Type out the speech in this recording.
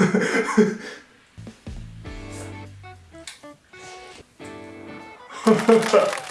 Ha ha ha.